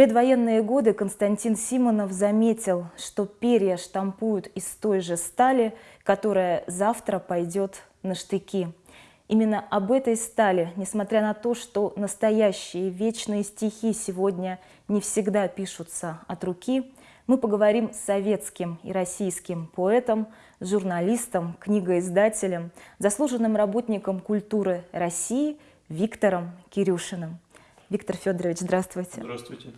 предвоенные годы Константин Симонов заметил, что перья штампуют из той же стали, которая завтра пойдет на штыки. Именно об этой стали, несмотря на то, что настоящие вечные стихи сегодня не всегда пишутся от руки, мы поговорим с советским и российским поэтом, журналистом, книгоиздателем, заслуженным работником культуры России Виктором Кирюшиным. Виктор Федорович, здравствуйте. Здравствуйте.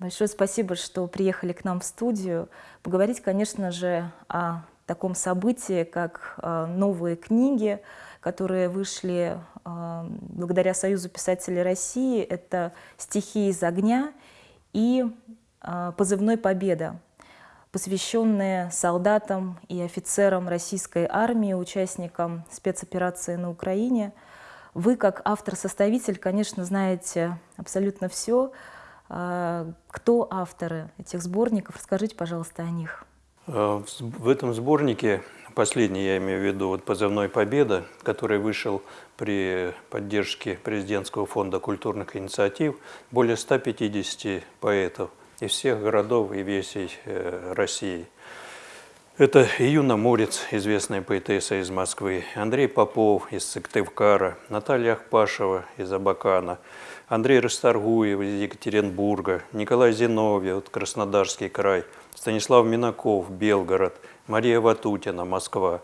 Большое спасибо, что приехали к нам в студию. Поговорить, конечно же, о таком событии, как э, новые книги, которые вышли э, благодаря Союзу писателей России. Это «Стихи из огня» и э, «Позывной Победа», посвященные солдатам и офицерам российской армии, участникам спецоперации на Украине. Вы, как автор-составитель, конечно, знаете абсолютно все. Кто авторы этих сборников? Расскажите, пожалуйста, о них. В этом сборнике Последний я имею в виду вот позывной «Победа», который вышел при поддержке Президентского фонда культурных инициатив. Более 150 поэтов из всех городов и весей э, России. Это Июна Морец, известная поэтесса из Москвы, Андрей Попов из Сыктывкара, Наталья Ахпашева из Абакана, Андрей Расторгуев из Екатеринбурга, Николай Зиновьев, Краснодарский край, Станислав Минаков, Белгород – Мария Ватутина, Москва.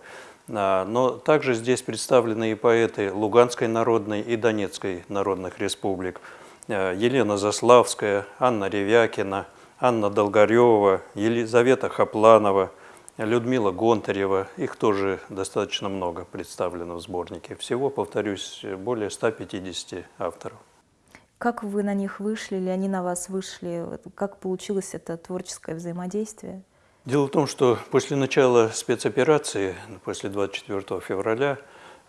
А, но также здесь представлены и поэты Луганской народной и Донецкой народных республик. А, Елена Заславская, Анна Ревякина, Анна Долгорева, Елизавета Хапланова, Людмила Гонтарева. Их тоже достаточно много представлено в сборнике. Всего, повторюсь, более 150 авторов. Как вы на них вышли или они на вас вышли? Как получилось это творческое взаимодействие? Дело в том, что после начала спецоперации, после 24 февраля,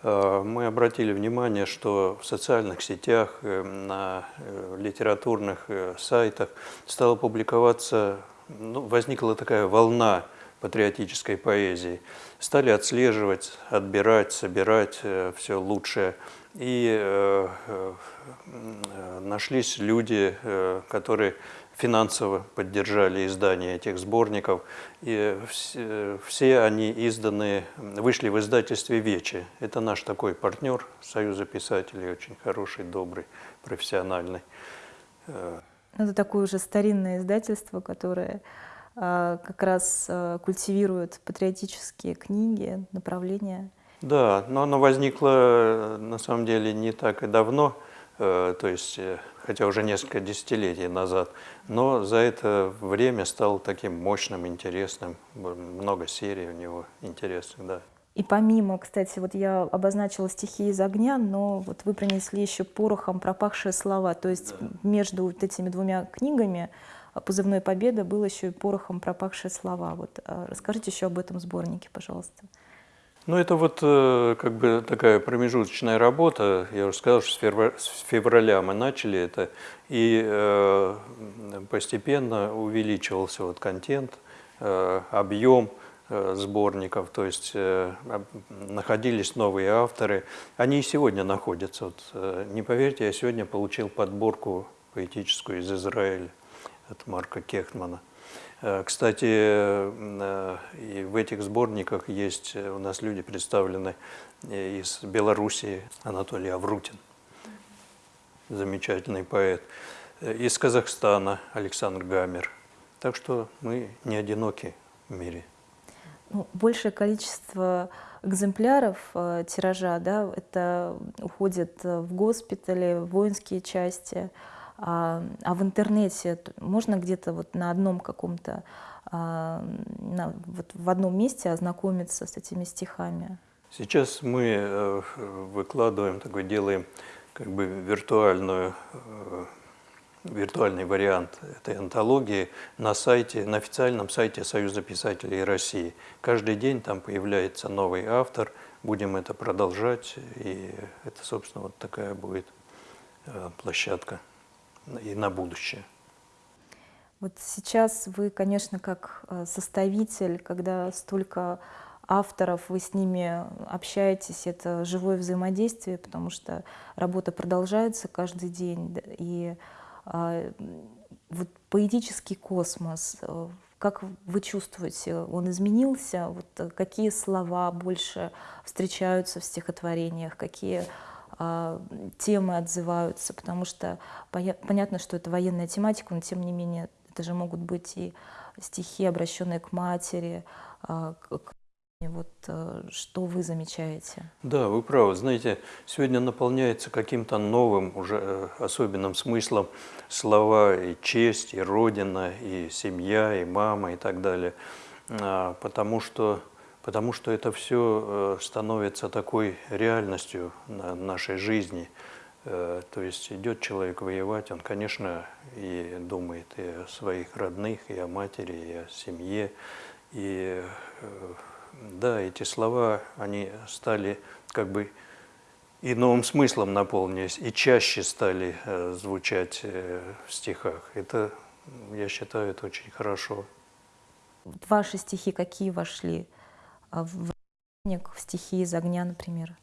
э, мы обратили внимание, что в социальных сетях, э, на э, литературных сайтах стала публиковаться, ну, возникла такая волна патриотической поэзии. Стали отслеживать, отбирать, собирать все лучшее. И нашлись люди, которые финансово поддержали издание этих сборников. И все, все они изданы, вышли в издательстве «Вечи». Это наш такой партнер Союза писателей, очень хороший, добрый, профессиональный. Э, Это такое уже старинное издательство, которое как раз а, культивирует патриотические книги, направления. Да, но оно возникло на самом деле не так и давно, э, то есть э, хотя уже несколько десятилетий назад, но за это время стал таким мощным, интересным, много серий у него интересных, да. И помимо, кстати, вот я обозначила стихи из огня, но вот вы принесли еще порохом пропахшие слова, то есть да. между вот этими двумя книгами «Позывной победа» был еще и порохом пропахшие слова. Вот а расскажите еще об этом сборнике, пожалуйста. Ну, это вот э, как бы такая промежуточная работа. Я уже сказал, что с февраля мы начали это, и э, постепенно увеличивался вот контент, э, объем сборников, то есть находились новые авторы. Они и сегодня находятся. Вот, не поверьте, я сегодня получил подборку поэтическую из Израиля от Марка Кехтмана. Э, кстати, э, и в этих сборниках есть э, у нас люди представлены из Белоруссии, Анатолий Аврутин, замечательный поэт, из Казахстана Александр Гамер. Так что мы не одиноки в мире. Ну, большее количество экземпляров тиража, да, это уходит в госпитали, в воинские части, а, а в интернете можно где-то вот на одном каком-то, а, вот в одном месте ознакомиться с этими стихами? Сейчас мы э, выкладываем, такой делаем как бы виртуальную э, виртуальный вариант этой антологии на сайте, на официальном сайте Союза писателей России. Каждый день там появляется новый автор, будем это продолжать, и это, собственно, вот такая будет э, площадка и на будущее. Вот сейчас вы, конечно, как э, составитель, когда столько авторов, вы с ними общаетесь, это живое взаимодействие, потому что работа продолжается каждый день. И а, вот поэтический космос, э, как вы чувствуете, он изменился? Вот э, какие слова больше встречаются в стихотворениях, какие темы отзываются? Потому что понятно, что это военная тематика, но тем не менее это же могут быть и стихи, обращенные к матери, э, к вот э, что вы замечаете? Да, вы правы. Знаете, сегодня наполняется каким-то новым, уже э, особенным смыслом слова и честь, и родина, и семья, и мама, и так далее. А, потому что, потому что это все э, становится такой реальностью нашей жизни. То есть идет человек воевать, он, конечно, и думает и о своих родных, и о матери, и о семье, и да, эти слова, они стали как бы и новым смыслом наполнились, и чаще стали э, звучать э, в стихах. Это, я считаю, это очень хорошо. Ваши стихи какие вошли в сборник, в стихи из огня, например?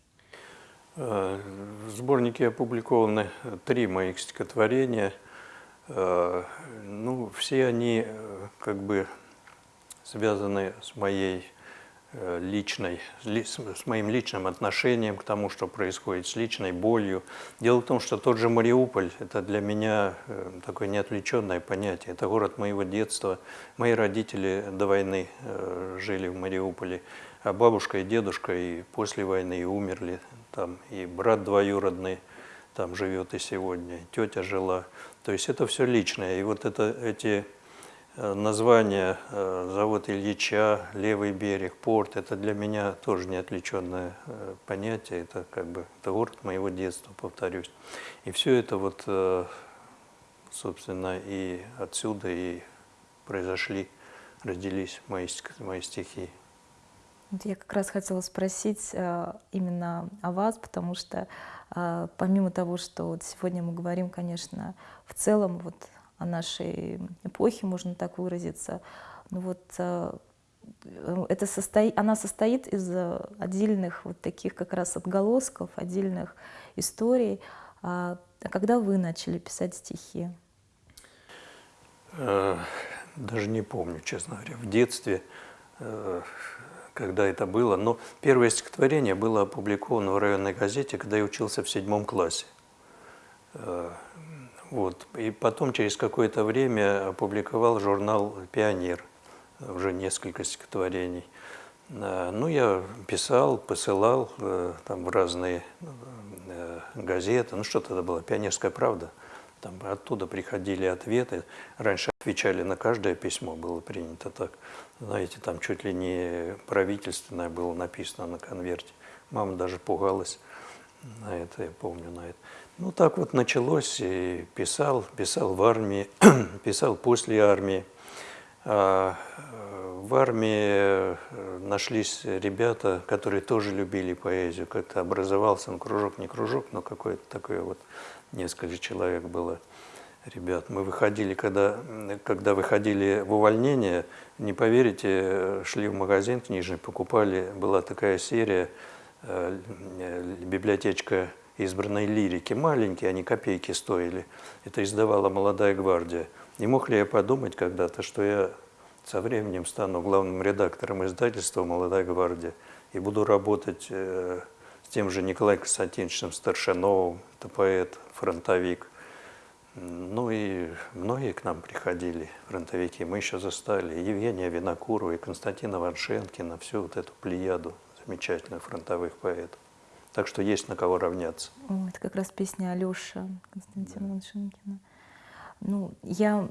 Э, в сборнике опубликованы три моих стихотворения. Э, ну, все они э, как бы связаны с моей личной, с моим личным отношением к тому, что происходит, с личной болью. Дело в том, что тот же Мариуполь – это для меня э, такое неотвлеченное понятие. Это город моего детства. Мои родители до войны э, жили в Мариуполе, а бабушка и дедушка и после войны и умерли там, и брат двоюродный там живет и сегодня, тетя жила. То есть это все личное. И вот это, эти Э, название э, завод Ильича, левый берег, порт, это для меня тоже неотвлеченное э, понятие, это как бы это город моего детства, повторюсь. И все это вот, собственно, и отсюда и произошли, родились мои, мои стихи. Я как раз хотела спросить именно о вас, потому что помимо того, что вот сегодня мы говорим, конечно, в целом вот нашей эпохе, можно так выразиться. Ну вот э, это состо... она состоит из отдельных вот таких как раз отголосков, отдельных историй. А когда вы начали писать стихи? Э, даже не помню, честно говоря, в детстве, э, когда это было. Но первое стихотворение было опубликовано в районной газете, когда я учился в седьмом классе. Вот. И потом, через какое-то время, опубликовал журнал «Пионер», уже несколько стихотворений. А, ну, я писал, посылал э, там в разные э, газеты. Ну, что тогда было? «Пионерская правда». Там оттуда приходили ответы. Раньше отвечали на каждое письмо, было принято так. Знаете, там чуть ли не правительственное было написано на конверте. Мама даже пугалась на это, я помню, на это. Ну, так вот началось, и писал, писал в армии, писал после армии. А э, в армии э, нашлись ребята, которые тоже любили поэзию. Как-то образовался, ну, кружок, не кружок, но какое-то такое вот, несколько человек было ребят. Мы выходили, когда, когда выходили в увольнение, не поверите, шли в магазин книжный, покупали, была такая серия, э, библиотечка избранной лирики. Маленькие, они копейки стоили. Это издавала «Молодая гвардия». Не мог ли я подумать когда-то, что я со временем стану главным редактором издательства «Молодая гвардия» и буду работать э, с тем же Николаем Константиновичем Старшиновым, это поэт, фронтовик. Ну и многие к нам приходили, фронтовики. Мы еще застали Евгения Винокурова и Константина Ваншенкина, всю вот эту плеяду замечательных фронтовых поэтов. Так что есть на кого равняться. Это как раз песня Алёша Константина да. Ланшинкина. Ну, я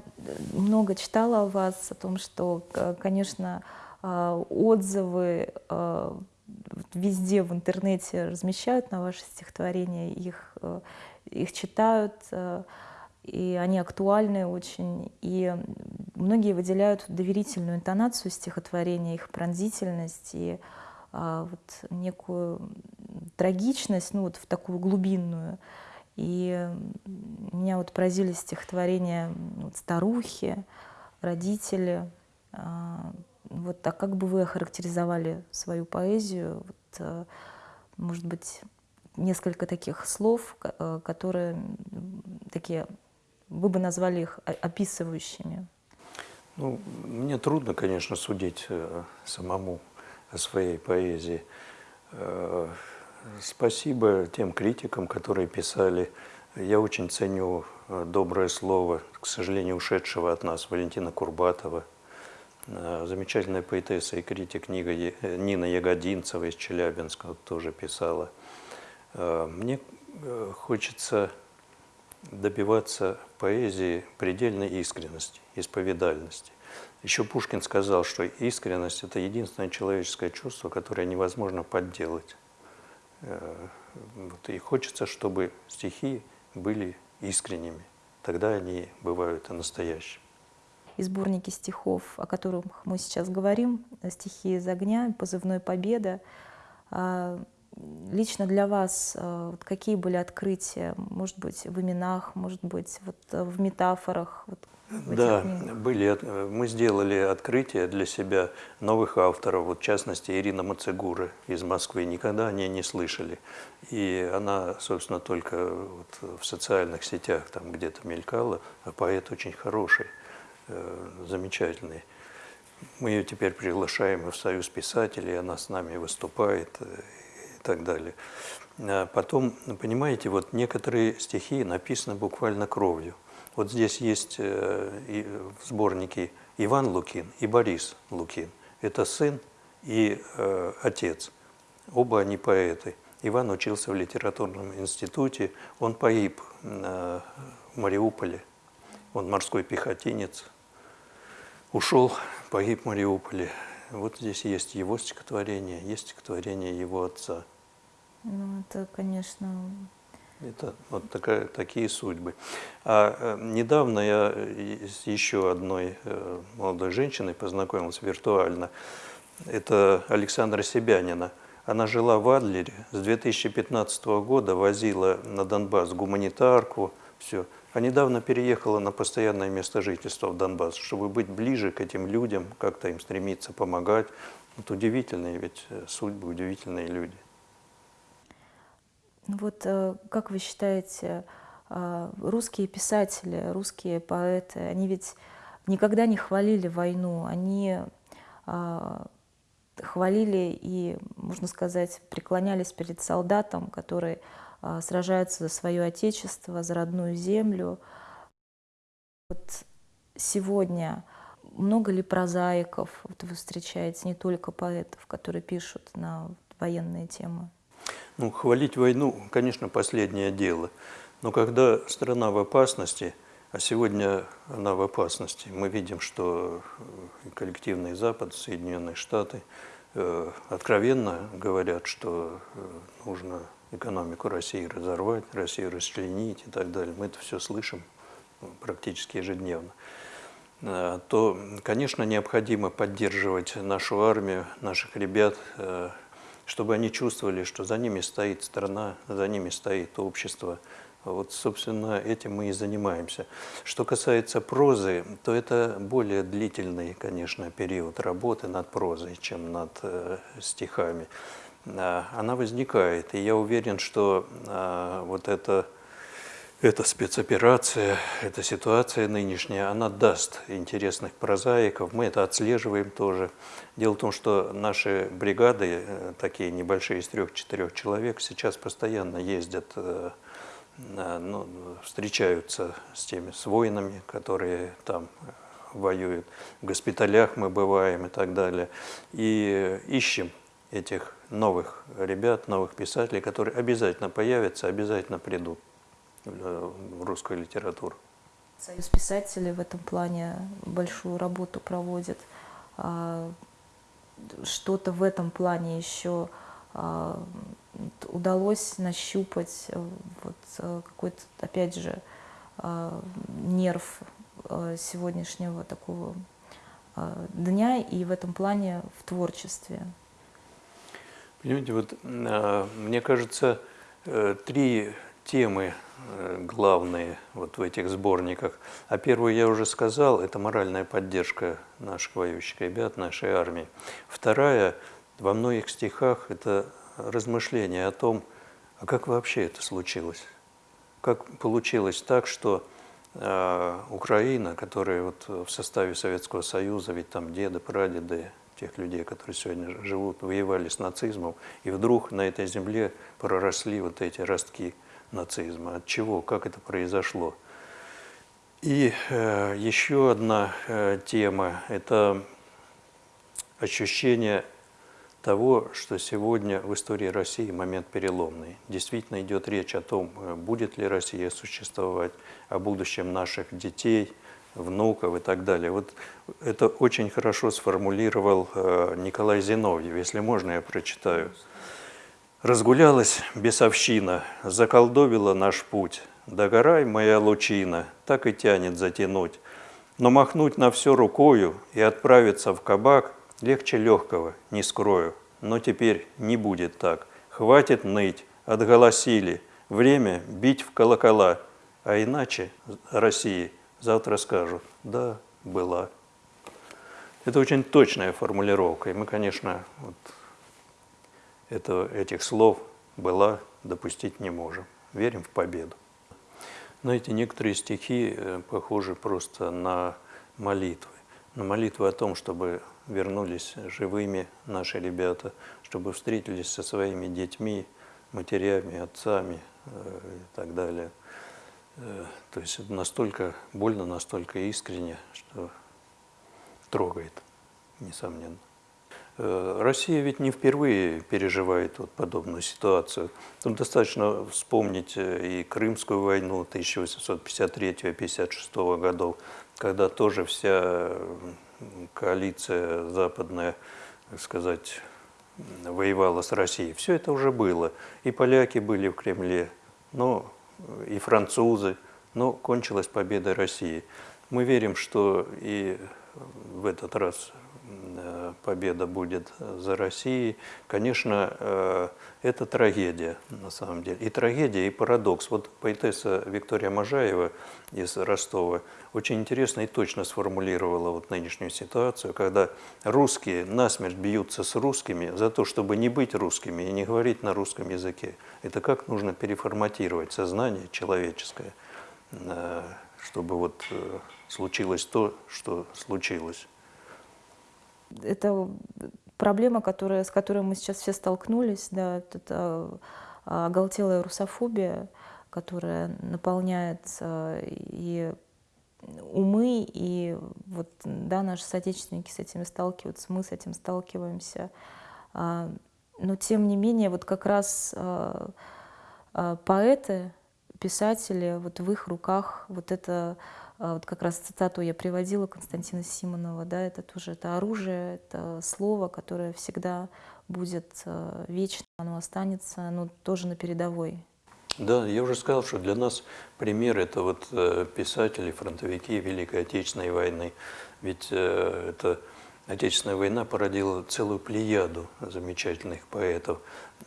много читала о вас, о том, что, конечно, а, отзывы а, везде в интернете размещают на ваши стихотворения, их, э, их читают, э, и они актуальны очень. И многие выделяют доверительную интонацию стихотворения, их пронзительность и а, вот некую трагичность, ну вот в такую глубинную. И меня вот поразили стихотворения вот, старухи, родители. А, вот, а как бы вы охарактеризовали свою поэзию? Вот, а, может быть, несколько таких слов, которые такие вы бы назвали их описывающими? Ну, мне трудно, конечно, судить э, самому о своей поэзии. Э, спасибо тем критикам, которые писали. Я очень ценю э, доброе слово, к сожалению, ушедшего от нас Валентина Курбатова, замечательная поэтесса и критик книга Нина Ягодинцева из Челябинска тоже писала. Мне хочется добиваться поэзии предельной искренности, исповедальности. Еще Пушкин сказал, что искренность – это единственное человеческое чувство, которое невозможно подделать. Э, вот, и хочется, чтобы стихи были искренними. Тогда они бывают настоящими. И сборники стихов, о которых мы сейчас говорим, «Стихи из огня», «Позывной победа», а, Лично для вас э, вот какие были открытия, может быть, в именах, может быть, вот э, в метафорах? Вот, в да, были. Мы сделали открытие для себя новых авторов, вот, в частности, Ирина Мацегура из Москвы. Никогда они не слышали. И она, собственно, только вот в социальных сетях там где-то мелькала, а поэт очень хороший, э, замечательный. Мы ее теперь приглашаем в Союз писателей, она с нами выступает так далее. А потом, понимаете, вот некоторые стихи написаны буквально кровью. Вот здесь есть э, в сборнике Иван Лукин и Борис Лукин. Это сын и э, отец. Оба они поэты. Иван учился в литературном институте. Он погиб в Мариуполе. Он морской пехотинец. Ушел, погиб в Мариуполе. Вот здесь есть его стихотворение, есть стихотворение его отца. Ну, это, конечно... Это вот такая, такие судьбы. А э, недавно я с еще одной э, молодой женщиной познакомился виртуально. Это Александра Себянина. Она жила в Адлере, с 2015 года возила на Донбасс гуманитарку, все. А недавно переехала на постоянное место жительства в Донбасс, чтобы быть ближе к этим людям, как-то им стремиться помогать. Вот удивительные ведь э, судьбы, удивительные люди. Ну вот э, как вы считаете, э, русские писатели, русские поэты, они ведь никогда не хвалили войну, они э, хвалили и, можно сказать, преклонялись перед солдатом, который сражается за свое отечество, за родную землю. Вот сегодня много ли прозаиков вот вы встречаете, не только поэтов, которые пишут на военные темы? Ну, хвалить войну, конечно, последнее дело. Но когда страна в опасности, а сегодня она в опасности, мы видим, что коллективный Запад, Соединенные Штаты э, откровенно говорят, что э, нужно экономику России разорвать, Россию расчленить и так далее. Мы это все слышим практически ежедневно э, то, конечно, необходимо поддерживать нашу армию, наших ребят, чтобы они чувствовали, что за ними стоит страна, за ними стоит общество. Вот, собственно, этим мы и занимаемся. Что касается прозы, то это более длительный, конечно, период работы над прозой, чем над э, стихами. А, она возникает, и я уверен, что э, вот это эта спецоперация, эта ситуация нынешняя, она даст интересных прозаиков. Мы это отслеживаем тоже. Дело в том, что наши бригады, э, такие небольшие, из трех-четырех человек, сейчас постоянно ездят, э, ну, встречаются с теми, с воинами, которые там воюют. В госпиталях мы бываем и так далее. И ищем этих новых ребят, новых писателей, которые обязательно появятся, обязательно придут в русскую литературу. Союз писателей в этом плане большую работу проводит. А, что-то в этом плане еще а, удалось нащупать вот э, какой-то, опять же, а, нерв э, сегодняшнего такого дня и в этом плане в творчестве. Понимаете, вот мне кажется, э, три темы Э, главные вот в этих сборниках. А первую я уже сказал, это моральная поддержка наших воюющих ребят, нашей армии. Вторая, во многих стихах, это размышление о том, а как вообще это случилось? Как получилось так, что э, Украина, которая вот в составе Советского Союза, ведь там деды, прадеды тех людей, которые сегодня живут, воевали с нацизмом, и вдруг на этой земле проросли вот эти ростки нацизма. От чего? Как это произошло? И э, еще одна э, тема – это ощущение того, что сегодня в истории России момент переломный. Действительно идет речь о том, э, будет ли Россия существовать, о будущем наших детей, внуков и так далее. Вот это очень хорошо сформулировал э, Николай Зиновьев. Если можно, я прочитаю. «Разгулялась бесовщина, заколдовила наш путь. Догорай, моя лучина, так и тянет затянуть. Но махнуть на все рукою и отправиться в кабак – Легче легкого, не скрою, но теперь не будет так. Хватит ныть, отголосили, время бить в колокола, а иначе России завтра скажут «да, была». Это очень точная формулировка, и мы, конечно, вот это, этих слов «была» допустить не можем. Верим в победу. Знаете, некоторые стихи э, похожи просто на молитвы. На молитвы о том, чтобы вернулись живыми наши ребята, чтобы встретились со своими детьми, матерями, отцами э, и так далее. Э, то есть настолько больно, настолько искренне, что трогает, несомненно. Э, Россия ведь не впервые переживает вот подобную ситуацию. Тут достаточно вспомнить и Крымскую войну 1853-56 годов, когда тоже вся коалиция западная, так сказать, воевала с Россией. Все это уже было. И поляки были в Кремле, но и французы, но кончилась победа России. Мы верим, что и в этот раз Э, победа будет за Россией. Конечно, э, это трагедия на самом деле. И трагедия, и парадокс. Вот поэтесса Виктория Можаева из Ростова очень интересно и точно сформулировала вот нынешнюю ситуацию, когда русские насмерть бьются с русскими за то, чтобы не быть русскими и не говорить на русском языке. Это как нужно переформатировать сознание человеческое, э, чтобы вот случилось то, что случилось это проблема, которая, с которой мы сейчас все столкнулись, да, это оголтелая русофобия, которая наполняет и умы, и вот, да, наши соотечественники с этим сталкиваются, мы с этим сталкиваемся. А, но тем не менее, вот как раз а, а, поэты, писатели, вот в их руках вот это а, вот как раз цитату я приводила Константина Симонова, да, это тоже это оружие, это слово, которое всегда будет а, вечно, оно останется, оно тоже на передовой. Да, я уже сказал, что для нас пример это вот э, писатели, фронтовики Великой Отечественной войны. Ведь э, это Отечественная война породила целую плеяду замечательных поэтов.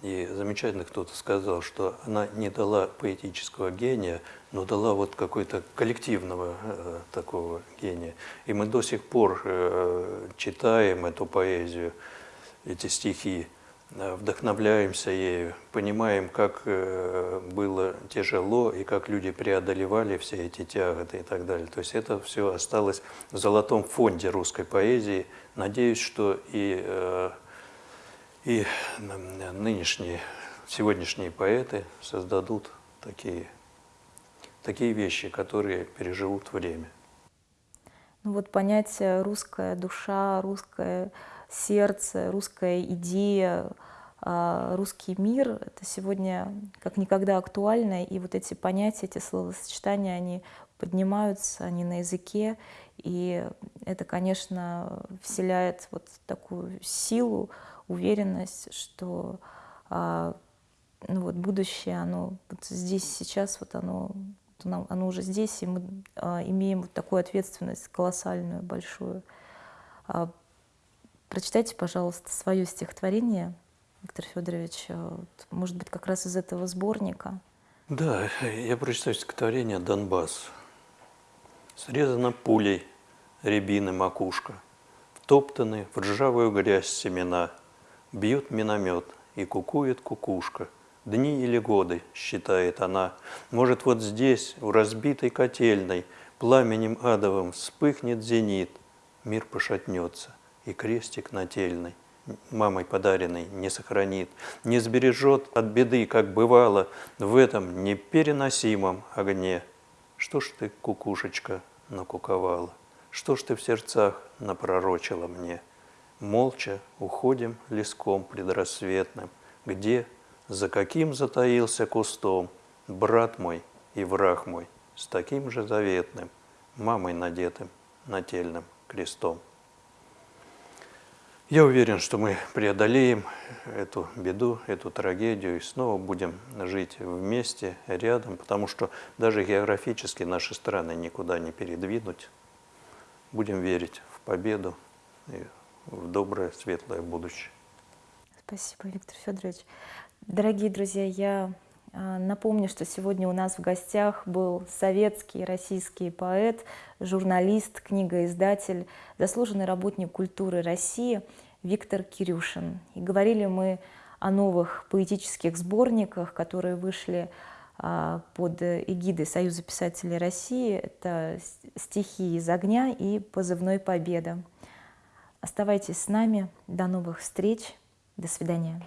И замечательно кто-то сказал, что она не дала поэтического гения, но дала вот какой-то коллективного э, такого гения. И мы до сих пор э, читаем эту поэзию, эти стихи, вдохновляемся ею, понимаем, как э, было тяжело и как люди преодолевали все эти тяготы и так далее. То есть это все осталось в золотом фонде русской поэзии. Надеюсь, что и, э, и нынешние, сегодняшние поэты создадут такие такие вещи, которые переживут время. Ну вот понятие русская душа, русское сердце, русская идея, а, русский мир, это сегодня как никогда актуально, и вот эти понятия, эти словосочетания, они поднимаются, они на языке, и это, конечно, вселяет вот такую силу, уверенность, что а, ну вот будущее, оно вот здесь, сейчас, вот оно оно уже здесь, и мы а, имеем вот такую ответственность колоссальную, большую. Прочитайте, пожалуйста, свое стихотворение, Виктор Федорович, вот, может быть, как раз из этого сборника. Да, я прочитаю стихотворение «Донбасс». Срезана пулей рябины макушка, Втоптаны в ржавую грязь семена, Бьет миномет и кукует кукушка, дни или годы, считает она. Может, вот здесь, у разбитой котельной, пламенем адовым вспыхнет зенит, мир пошатнется, и крестик нательный мамой подаренный не сохранит, не сбережет от беды, как бывало, в этом непереносимом огне. Что ж ты, кукушечка, накуковала? Что ж ты в сердцах напророчила мне? Молча уходим леском предрассветным, Где, за каким затаился кустом Брат мой и враг мой с таким же заветным, Мамой надетым нательным крестом. Я уверен, что мы преодолеем эту беду, эту трагедию и снова будем жить вместе, рядом, потому что даже географически наши страны никуда не передвинуть. Будем верить в победу и в доброе, светлое будущее. Спасибо, Виктор Федорович. Дорогие друзья, я напомню, что сегодня у нас в гостях был советский российский поэт, журналист, книгоиздатель, заслуженный работник культуры России Виктор Кирюшин. И говорили мы о новых поэтических сборниках, которые вышли а, под эгидой Союза писателей России. Это «Стихи из огня» и «Позывной Победа». Оставайтесь с нами. До новых встреч. До свидания.